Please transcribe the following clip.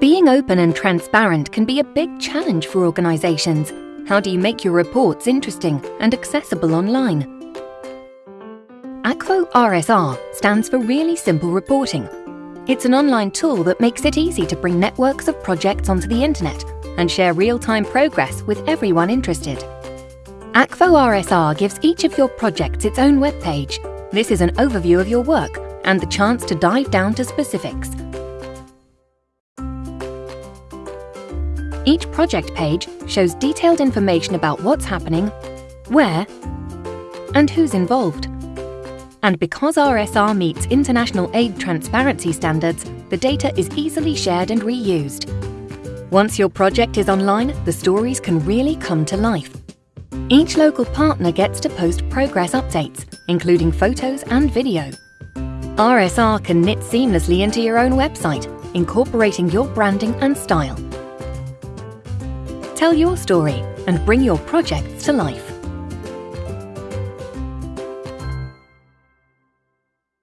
Being open and transparent can be a big challenge for organisations. How do you make your reports interesting and accessible online? Akvo RSR stands for Really Simple Reporting. It's an online tool that makes it easy to bring networks of projects onto the internet and share real-time progress with everyone interested. Akvo RSR gives each of your projects its own web page. This is an overview of your work and the chance to dive down to specifics. Each project page shows detailed information about what's happening, where, and who's involved. And because RSR meets international aid transparency standards, the data is easily shared and reused. Once your project is online, the stories can really come to life. Each local partner gets to post progress updates, including photos and video. RSR can knit seamlessly into your own website, incorporating your branding and style. Tell your story and bring your projects to life.